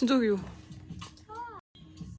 진짜 귀여워